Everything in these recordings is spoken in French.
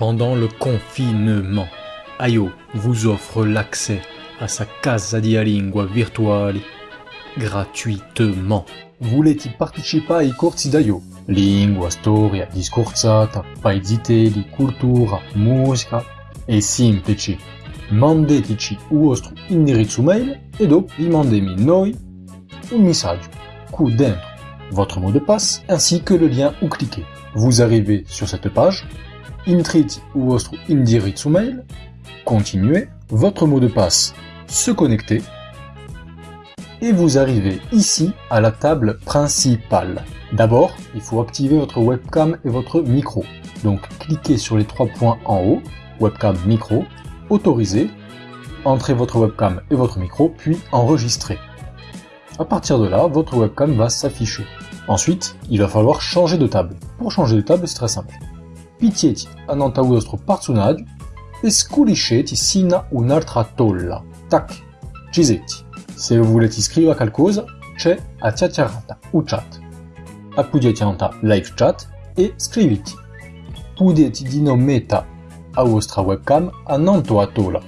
Pendant le confinement, Ayo vous offre l'accès à sa casa di lingua virtuali gratuitement. Volete partecipare ai corsi d'Ayo? Lingua, storia, discorsata, paesi di cultura, musica e semplice. Mandeteci il vostro indirizzo mail e dopo rimandemi noi un messaggio con dentro votre mot de passe ainsi que le lien où cliquer. Vous arrivez sur cette page intriti ou votre indirizzo mail, continuez, votre mot de passe, se connecter, et vous arrivez ici à la table principale. D'abord, il faut activer votre webcam et votre micro. Donc cliquez sur les trois points en haut, webcam, micro, autoriser, entrez votre webcam et votre micro, puis enregistrer. À partir de là, votre webcam va s'afficher. Ensuite, il va falloir changer de table. Pour changer de table, c'est très simple. Pitieti a vostro personaggio e sculisceti sino un'altra tolla. Tac, cisetti. Se volete scrivere qualcosa, c'è a chiacchierata o chat. Appoggiate anta live chat e scriviti. Potete mettere a vostra webcam ananto a tola.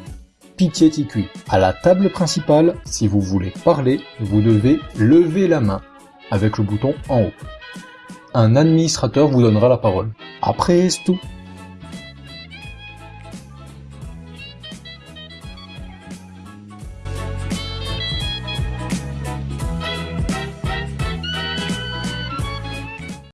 Pitieti qui. À la table principale, si vous voulez parler, vous devez lever la main avec le bouton en haut un administrateur vous donnera la parole. Après, tout.